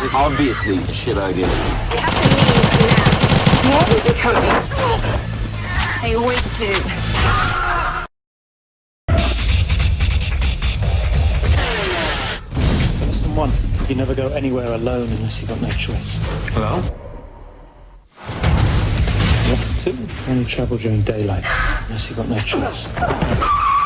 This is obviously a shit idea. You have to leave now. What is it coming? They always do. Lesson one, you never go anywhere alone unless you've got no choice. Hello? Lesson two, only travel during daylight unless you've got no choice.